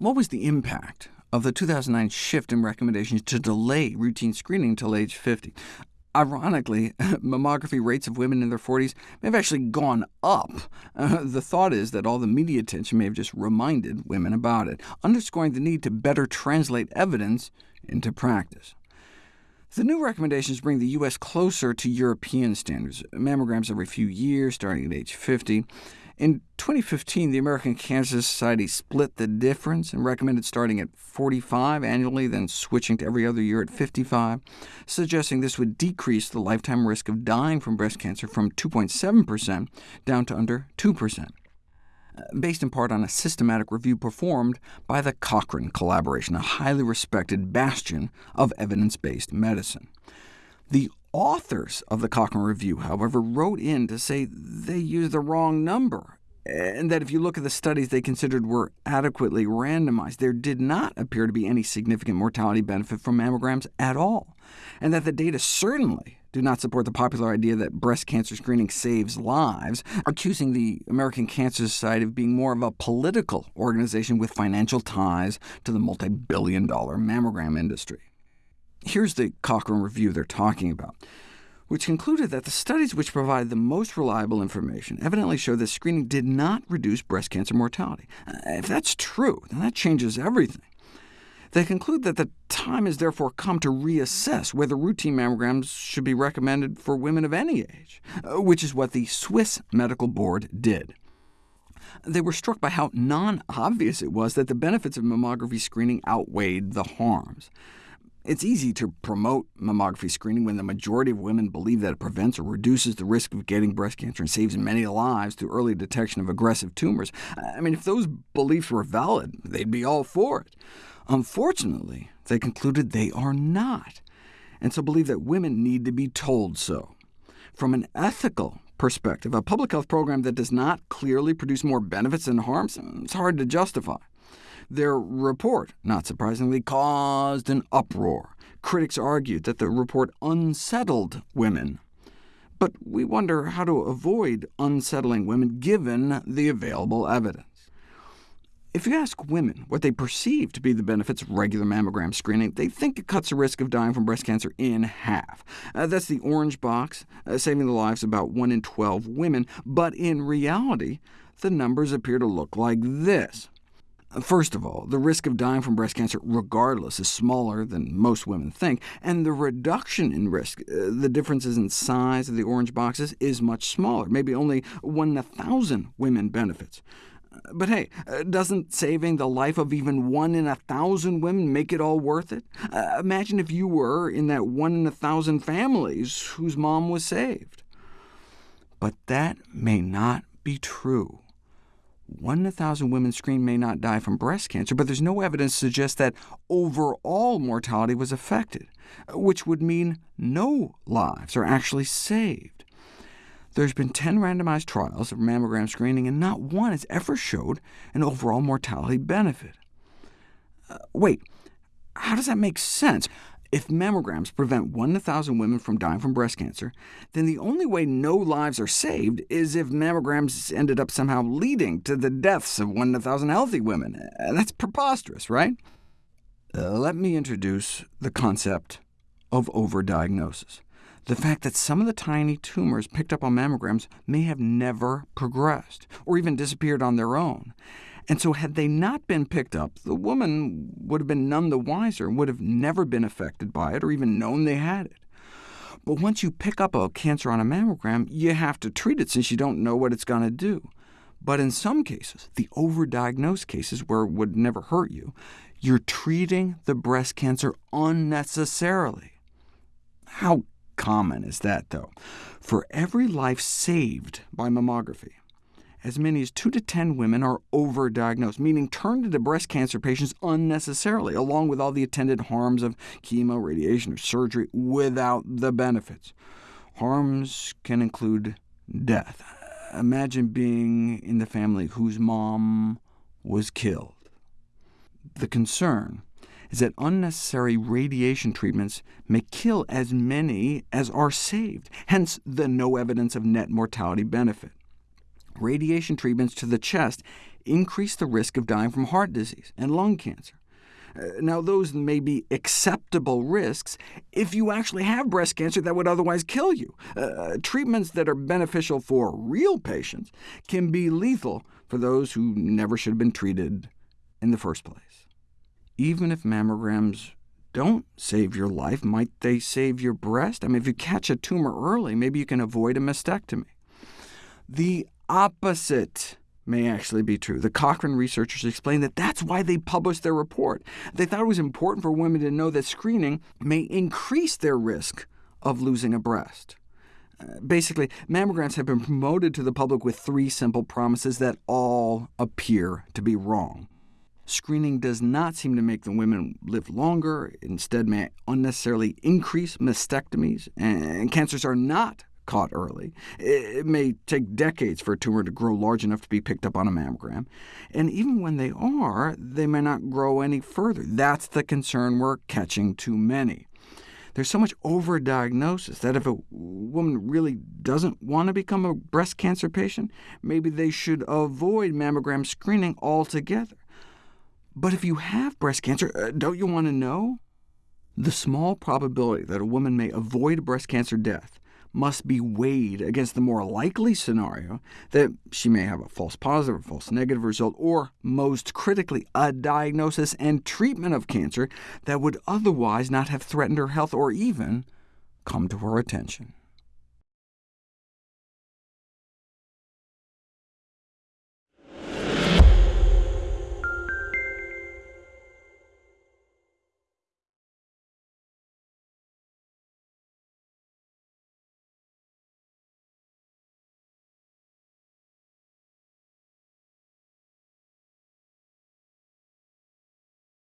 What was the impact of the 2009 shift in recommendations to delay routine screening until age 50? Ironically, mammography rates of women in their 40s may have actually gone up. Uh, the thought is that all the media attention may have just reminded women about it, underscoring the need to better translate evidence into practice. The new recommendations bring the U.S. closer to European standards, mammograms every few years, starting at age 50. In 2015, the American Cancer Society split the difference and recommended starting at 45 annually, then switching to every other year at 55, suggesting this would decrease the lifetime risk of dying from breast cancer from 2.7% down to under 2%, based in part on a systematic review performed by the Cochrane Collaboration, a highly respected bastion of evidence-based medicine. The authors of the Cochrane Review, however, wrote in to say they used the wrong number, and that if you look at the studies they considered were adequately randomized, there did not appear to be any significant mortality benefit from mammograms at all, and that the data certainly do not support the popular idea that breast cancer screening saves lives, accusing the American Cancer Society of being more of a political organization with financial ties to the multi-billion dollar mammogram industry. Here's the Cochrane review they're talking about, which concluded that the studies which provided the most reliable information evidently show that screening did not reduce breast cancer mortality. Uh, if that's true, then that changes everything. They conclude that the time has therefore come to reassess whether routine mammograms should be recommended for women of any age, uh, which is what the Swiss Medical Board did. They were struck by how non-obvious it was that the benefits of mammography screening outweighed the harms. It's easy to promote mammography screening when the majority of women believe that it prevents or reduces the risk of getting breast cancer and saves many lives through early detection of aggressive tumors. I mean, if those beliefs were valid, they'd be all for it. Unfortunately, they concluded they are not, and so believe that women need to be told so. From an ethical perspective, a public health program that does not clearly produce more benefits than harms is hard to justify. Their report, not surprisingly, caused an uproar. Critics argued that the report unsettled women. But we wonder how to avoid unsettling women given the available evidence. If you ask women what they perceive to be the benefits of regular mammogram screening, they think it cuts the risk of dying from breast cancer in half. Uh, that's the orange box, uh, saving the lives of about 1 in 12 women, but in reality, the numbers appear to look like this. First of all, the risk of dying from breast cancer regardless is smaller than most women think, and the reduction in risk, uh, the differences in size of the orange boxes, is much smaller. Maybe only 1 in a 1,000 women benefits. But hey, uh, doesn't saving the life of even 1 in a 1,000 women make it all worth it? Uh, imagine if you were in that 1 in a 1,000 families whose mom was saved. But that may not be true. One in thousand women screened may not die from breast cancer, but there's no evidence to suggest that overall mortality was affected, which would mean no lives are actually saved. There's been 10 randomized trials of mammogram screening, and not one has ever showed an overall mortality benefit. Uh, wait, how does that make sense? If mammograms prevent 1 in 1,000 women from dying from breast cancer, then the only way no lives are saved is if mammograms ended up somehow leading to the deaths of 1 in 1,000 healthy women. That's preposterous, right? Uh, let me introduce the concept of overdiagnosis. The fact that some of the tiny tumors picked up on mammograms may have never progressed, or even disappeared on their own. And so had they not been picked up, the woman would have been none the wiser, and would have never been affected by it, or even known they had it. But once you pick up a cancer on a mammogram, you have to treat it since you don't know what it's going to do. But in some cases, the overdiagnosed cases where it would never hurt you, you're treating the breast cancer unnecessarily. How common is that, though? For every life saved by mammography, as many as 2 to 10 women are overdiagnosed, meaning turned into breast cancer patients unnecessarily, along with all the attendant harms of chemo, radiation, or surgery, without the benefits. Harms can include death. Imagine being in the family whose mom was killed. The concern is that unnecessary radiation treatments may kill as many as are saved, hence the no evidence of net mortality benefit radiation treatments to the chest increase the risk of dying from heart disease and lung cancer. Uh, now, those may be acceptable risks if you actually have breast cancer that would otherwise kill you. Uh, treatments that are beneficial for real patients can be lethal for those who never should have been treated in the first place. Even if mammograms don't save your life, might they save your breast? I mean, if you catch a tumor early, maybe you can avoid a mastectomy. The opposite may actually be true. The Cochrane researchers explained that that's why they published their report. They thought it was important for women to know that screening may increase their risk of losing a breast. Uh, basically, mammograms have been promoted to the public with three simple promises that all appear to be wrong. Screening does not seem to make the women live longer, instead may unnecessarily increase mastectomies, and cancers are not caught early. It may take decades for a tumor to grow large enough to be picked up on a mammogram, and even when they are, they may not grow any further. That's the concern we're catching too many. There's so much overdiagnosis that if a woman really doesn't want to become a breast cancer patient, maybe they should avoid mammogram screening altogether. But if you have breast cancer, uh, don't you want to know? The small probability that a woman may avoid breast cancer death must be weighed against the more likely scenario that she may have a false positive or false negative result, or, most critically, a diagnosis and treatment of cancer that would otherwise not have threatened her health or even come to her attention.